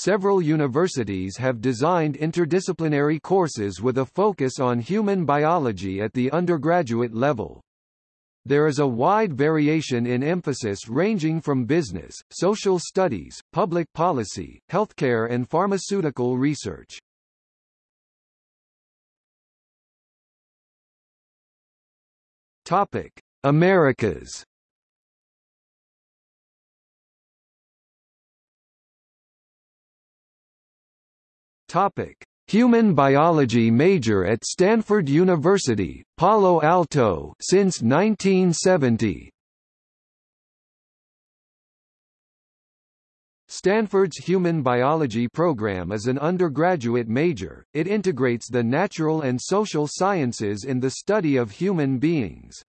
Several universities have designed interdisciplinary courses with a focus on human biology at the undergraduate level. There is a wide variation in emphasis ranging from business, social studies, public policy, healthcare and pharmaceutical research. Topic: Americas. Topic: Human biology major at Stanford University, Palo Alto since 1970. Stanford's Human Biology program is an undergraduate major, it integrates the natural and social sciences in the study of human beings.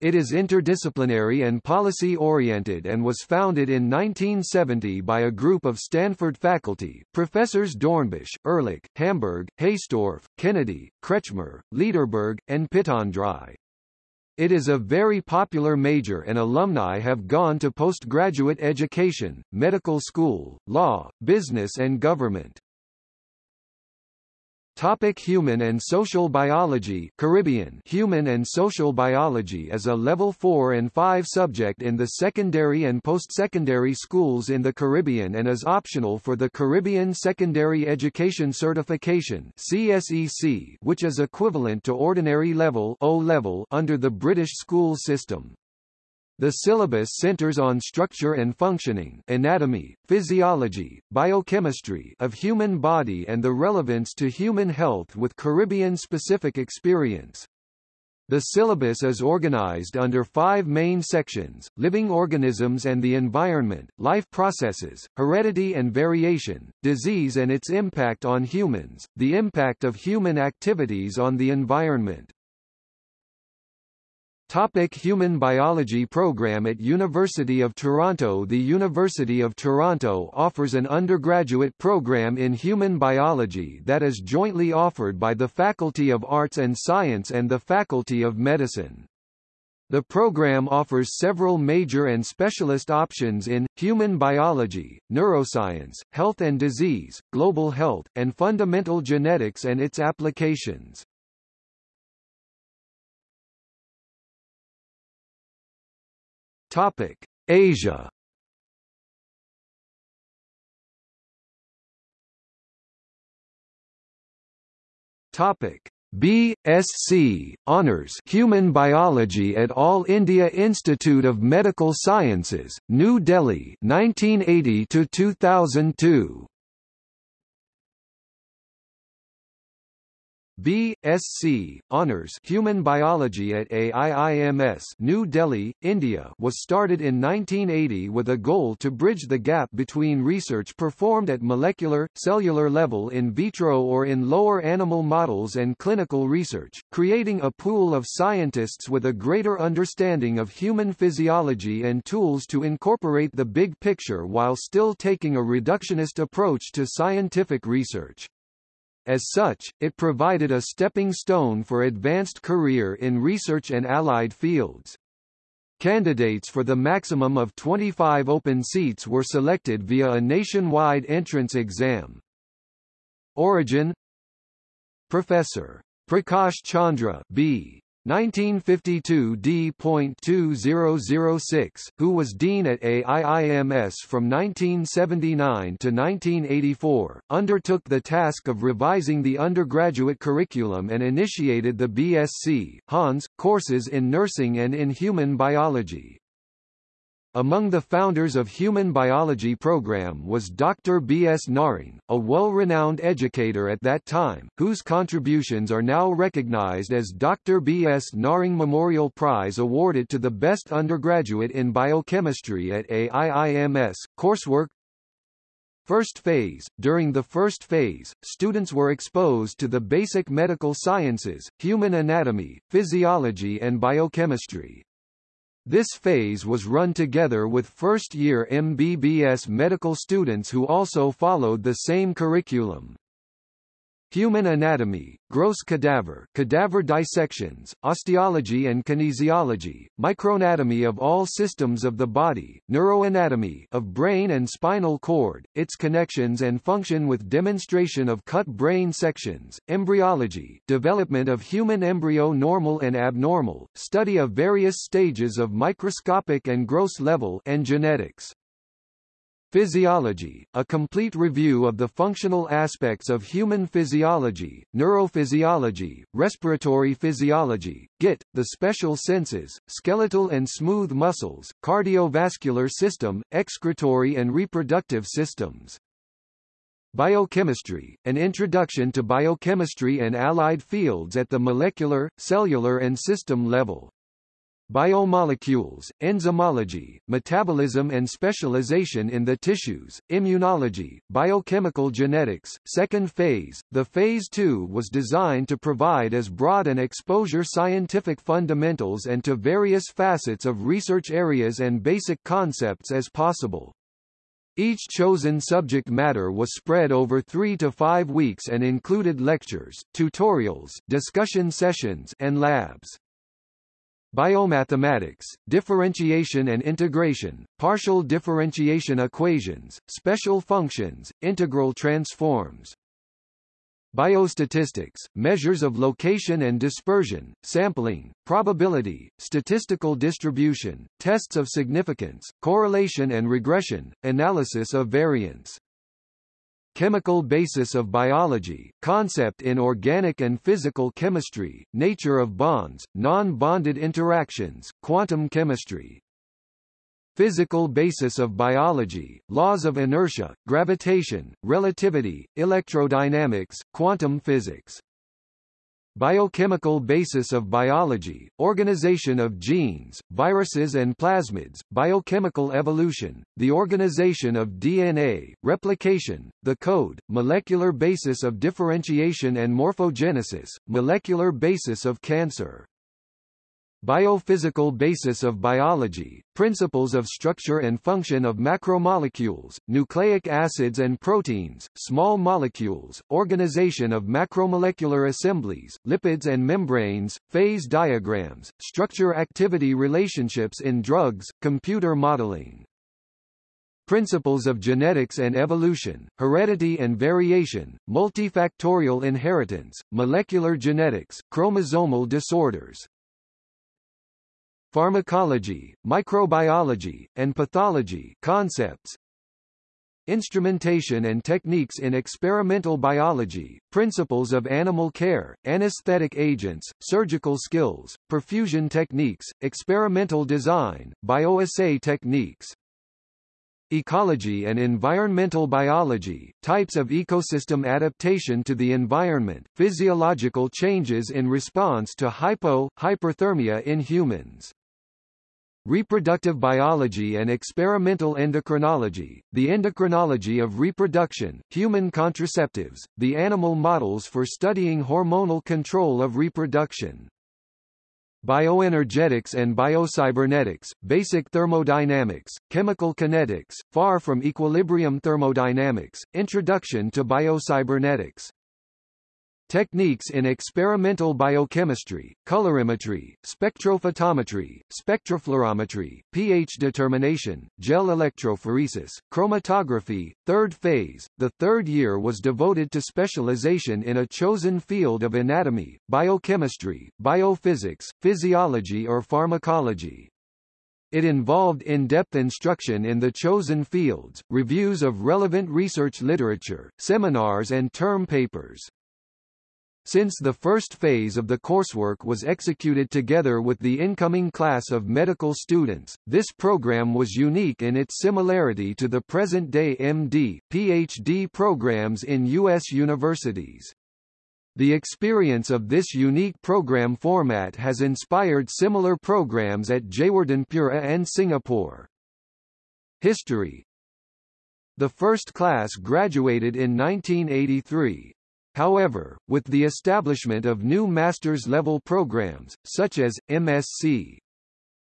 It is interdisciplinary and policy-oriented and was founded in 1970 by a group of Stanford faculty, professors Dornbusch, Ehrlich, Hamburg, Hastorf, Kennedy, Kretchmer, Lederberg, and Pittendrigh. It is a very popular major and alumni have gone to postgraduate education, medical school, law, business and government. Topic Human and Social Biology Caribbean Human and Social Biology is a level 4 and 5 subject in the secondary and post-secondary schools in the Caribbean and is optional for the Caribbean Secondary Education Certification CSEC, which is equivalent to ordinary level O level under the British school system. The syllabus centers on structure and functioning anatomy, physiology, biochemistry of human body and the relevance to human health with Caribbean-specific experience. The syllabus is organized under five main sections, living organisms and the environment, life processes, heredity and variation, disease and its impact on humans, the impact of human activities on the environment. Topic Human Biology Program At University of Toronto The University of Toronto offers an undergraduate program in human biology that is jointly offered by the Faculty of Arts and Science and the Faculty of Medicine. The program offers several major and specialist options in, human biology, neuroscience, health and disease, global health, and fundamental genetics and its applications. Topic: Asia. Topic: B.Sc. Honours Human Biology at All India Institute of Medical Sciences, New Delhi 1980 to 2002 B.Sc. Honours Human Biology at AIIMS New Delhi, India was started in 1980 with a goal to bridge the gap between research performed at molecular, cellular level in vitro or in lower animal models and clinical research, creating a pool of scientists with a greater understanding of human physiology and tools to incorporate the big picture while still taking a reductionist approach to scientific research. As such, it provided a stepping stone for advanced career in research and allied fields. Candidates for the maximum of 25 open seats were selected via a nationwide entrance exam. Origin Professor. Prakash Chandra B. 1952 D.2006, who was dean at AIIMS from 1979 to 1984, undertook the task of revising the undergraduate curriculum and initiated the BSc, Hans, courses in nursing and in human biology. Among the founders of Human Biology program was Dr. B. S. Narang, a well-renowned educator at that time, whose contributions are now recognized as Dr. B. S. Narang Memorial Prize awarded to the best undergraduate in biochemistry at AIIMS. Coursework First phase During the first phase, students were exposed to the basic medical sciences, human anatomy, physiology and biochemistry. This phase was run together with first-year MBBS medical students who also followed the same curriculum. Human anatomy, gross cadaver, cadaver dissections, osteology and kinesiology, microanatomy of all systems of the body, neuroanatomy of brain and spinal cord, its connections and function with demonstration of cut brain sections, embryology, development of human embryo normal and abnormal, study of various stages of microscopic and gross level and genetics. Physiology, a complete review of the functional aspects of human physiology, neurophysiology, respiratory physiology, GIT, the special senses, skeletal and smooth muscles, cardiovascular system, excretory and reproductive systems. Biochemistry, an introduction to biochemistry and allied fields at the molecular, cellular and system level. Biomolecules, enzymology, metabolism and specialization in the tissues, immunology, biochemical genetics, second phase. The phase 2 was designed to provide as broad an exposure scientific fundamentals and to various facets of research areas and basic concepts as possible. Each chosen subject matter was spread over three to five weeks and included lectures, tutorials, discussion sessions, and labs. Biomathematics, differentiation and integration, partial differentiation equations, special functions, integral transforms. Biostatistics, measures of location and dispersion, sampling, probability, statistical distribution, tests of significance, correlation and regression, analysis of variance. Chemical basis of biology, concept in organic and physical chemistry, nature of bonds, non-bonded interactions, quantum chemistry. Physical basis of biology, laws of inertia, gravitation, relativity, electrodynamics, quantum physics. Biochemical basis of biology, organization of genes, viruses and plasmids, biochemical evolution, the organization of DNA, replication, the code, molecular basis of differentiation and morphogenesis, molecular basis of cancer. Biophysical basis of biology, principles of structure and function of macromolecules, nucleic acids and proteins, small molecules, organization of macromolecular assemblies, lipids and membranes, phase diagrams, structure-activity relationships in drugs, computer modeling. Principles of genetics and evolution, heredity and variation, multifactorial inheritance, molecular genetics, chromosomal disorders, pharmacology, microbiology, and pathology concepts, instrumentation and techniques in experimental biology, principles of animal care, anesthetic agents, surgical skills, perfusion techniques, experimental design, bioassay techniques. Ecology and environmental biology, types of ecosystem adaptation to the environment, physiological changes in response to hypo, hyperthermia in humans. Reproductive biology and experimental endocrinology, the endocrinology of reproduction, human contraceptives, the animal models for studying hormonal control of reproduction. Bioenergetics and biocybernetics, basic thermodynamics, chemical kinetics, far from equilibrium thermodynamics, introduction to biocybernetics. Techniques in experimental biochemistry, colorimetry, spectrophotometry, spectrofluorometry, pH determination, gel electrophoresis, chromatography. Third phase, the third year was devoted to specialization in a chosen field of anatomy, biochemistry, biophysics, physiology or pharmacology. It involved in-depth instruction in the chosen fields, reviews of relevant research literature, seminars and term papers. Since the first phase of the coursework was executed together with the incoming class of medical students, this program was unique in its similarity to the present-day MD, PhD programs in U.S. universities. The experience of this unique program format has inspired similar programs at Jayewardenepura and Singapore. History The first class graduated in 1983, However, with the establishment of new master's level programs, such as, MSc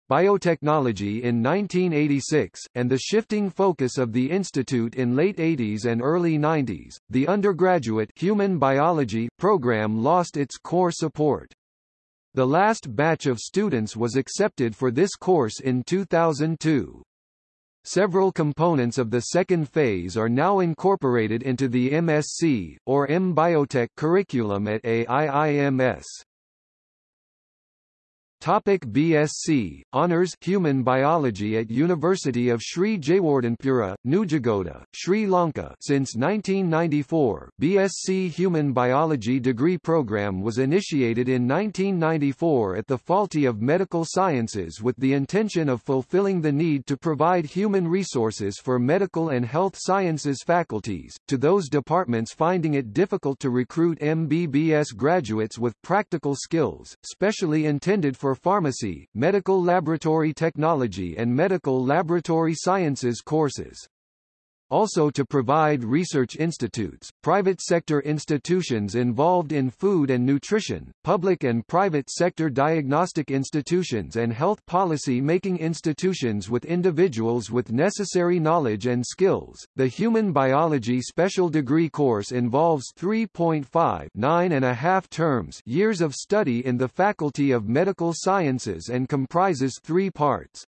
biotechnology in 1986, and the shifting focus of the institute in late 80s and early 90s, the undergraduate human biology program lost its core support. The last batch of students was accepted for this course in 2002. Several components of the second phase are now incorporated into the MSc, or M-Biotech curriculum at AIIMS. Topic BSc Honors Human Biology at University of Sri Jayewardenepura, Nugegoda, Sri Lanka. Since 1994, BSc Human Biology degree program was initiated in 1994 at the Faculty of Medical Sciences with the intention of fulfilling the need to provide human resources for medical and health sciences faculties to those departments finding it difficult to recruit MBBS graduates with practical skills, specially intended for pharmacy, medical laboratory technology and medical laboratory sciences courses also to provide research institutes, private sector institutions involved in food and nutrition, public and private sector diagnostic institutions and health policy making institutions with individuals with necessary knowledge and skills. The Human Biology Special Degree course involves 3.5 nine and a half terms years of study in the Faculty of Medical Sciences and comprises three parts.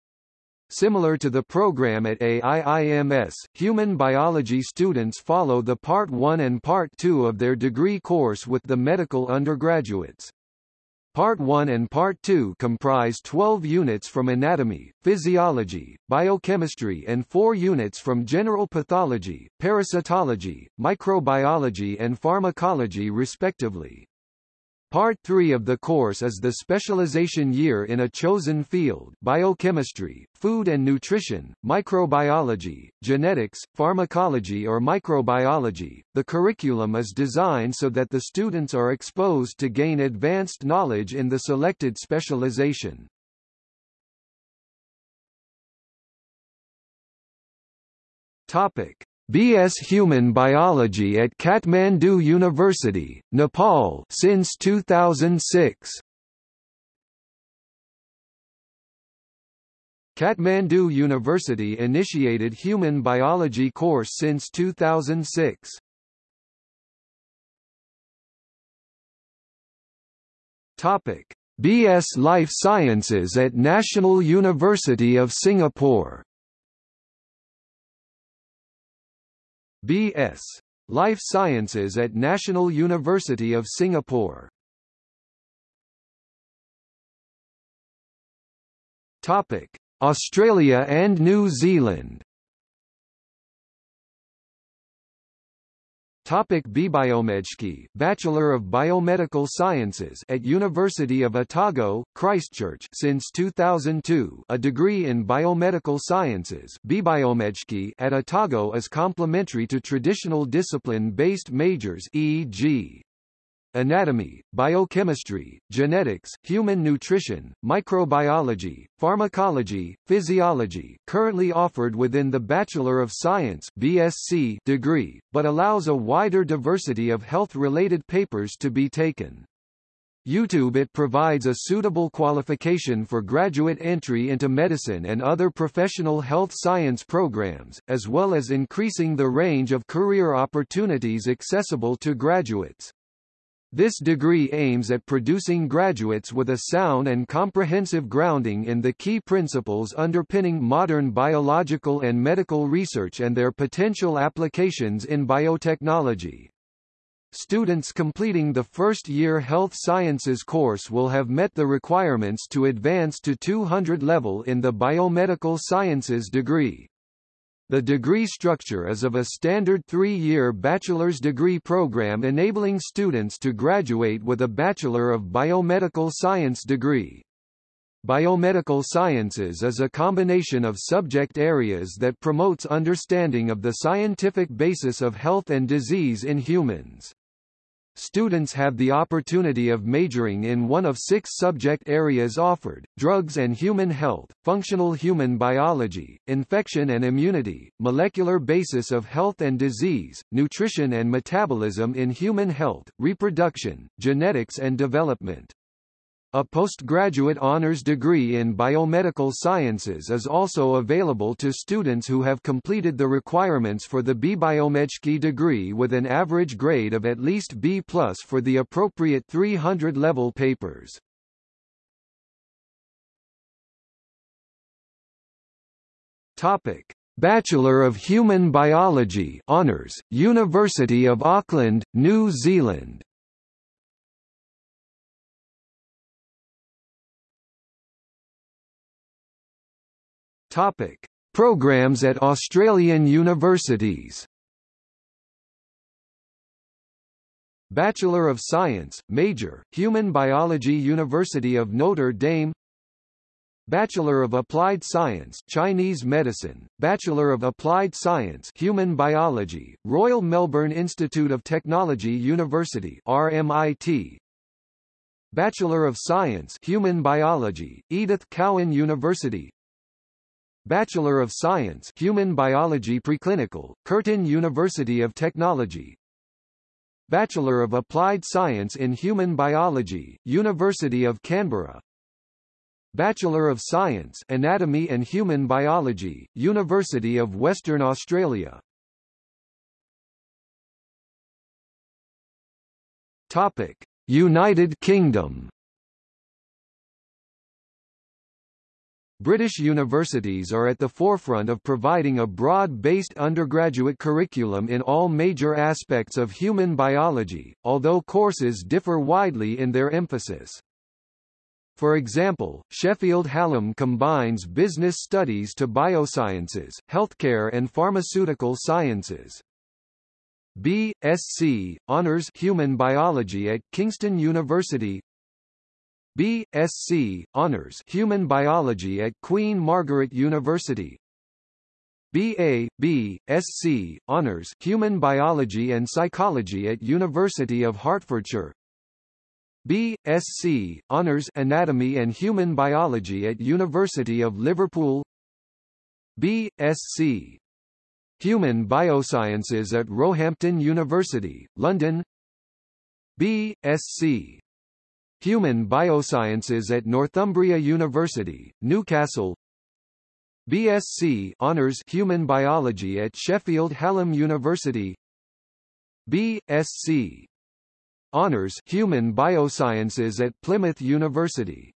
Similar to the program at AIIMS, human biology students follow the Part 1 and Part 2 of their degree course with the medical undergraduates. Part 1 and Part 2 comprise 12 units from anatomy, physiology, biochemistry and 4 units from general pathology, parasitology, microbiology and pharmacology respectively. Part 3 of the course is the specialization year in a chosen field biochemistry, food and nutrition, microbiology, genetics, pharmacology or microbiology. The curriculum is designed so that the students are exposed to gain advanced knowledge in the selected specialization. Topic: B.S. Human Biology at Kathmandu University, Nepal since 2006. Kathmandu University initiated human biology course since 2006. Topic: BS Life Sciences at National University of Singapore. B.S. Life Sciences at National University of Singapore. Topic: Australia and New Zealand. Topic BBiomedSci, Bachelor of Biomedical Sciences at University of Otago, Christchurch since 2002 a degree in biomedical sciences. BBiomedSci at Otago is complementary to traditional discipline-based majors e.g anatomy, biochemistry, genetics, human nutrition, microbiology, pharmacology, physiology currently offered within the Bachelor of Science BSc degree, but allows a wider diversity of health-related papers to be taken. YouTube it provides a suitable qualification for graduate entry into medicine and other professional health science programs, as well as increasing the range of career opportunities accessible to graduates. This degree aims at producing graduates with a sound and comprehensive grounding in the key principles underpinning modern biological and medical research and their potential applications in biotechnology. Students completing the first-year health sciences course will have met the requirements to advance to 200 level in the biomedical sciences degree. The degree structure is of a standard three-year bachelor's degree program enabling students to graduate with a Bachelor of Biomedical Science degree. Biomedical sciences is a combination of subject areas that promotes understanding of the scientific basis of health and disease in humans. Students have the opportunity of majoring in one of six subject areas offered, drugs and human health, functional human biology, infection and immunity, molecular basis of health and disease, nutrition and metabolism in human health, reproduction, genetics and development. A postgraduate honors degree in biomedical sciences is also available to students who have completed the requirements for the BBiomedSci degree with an average grade of at least B+ for the appropriate 300-level papers. Topic: Bachelor of Human Biology honors, University of Auckland, New Zealand. Topic: Programs at Australian universities. Bachelor of Science, Major, Human Biology University of Notre Dame. Bachelor of Applied Science Chinese Medicine, Bachelor of Applied Science Human Biology, Royal Melbourne Institute of Technology University RMIT Bachelor of Science Human Biology, Edith Cowan University Bachelor of Science Human Biology Preclinical, Curtin University of Technology. Bachelor of Applied Science in Human Biology, University of Canberra. Bachelor of Science Anatomy and Human Biology, University of Western Australia. Topic: United Kingdom British universities are at the forefront of providing a broad-based undergraduate curriculum in all major aspects of human biology, although courses differ widely in their emphasis. For example, Sheffield Hallam combines business studies to biosciences, healthcare and pharmaceutical sciences. B.Sc. Honours Human Biology at Kingston University B.Sc. Honours Human Biology at Queen Margaret University B.A. B.Sc. Honours Human Biology and Psychology at University of Hertfordshire B.Sc. Honours Anatomy and Human Biology at University of Liverpool B.Sc. Human Biosciences at Roehampton University, London B.Sc. Human Biosciences at Northumbria University, Newcastle. BSc Honours Human Biology at Sheffield Hallam University. BSc Honours Human Biosciences at Plymouth University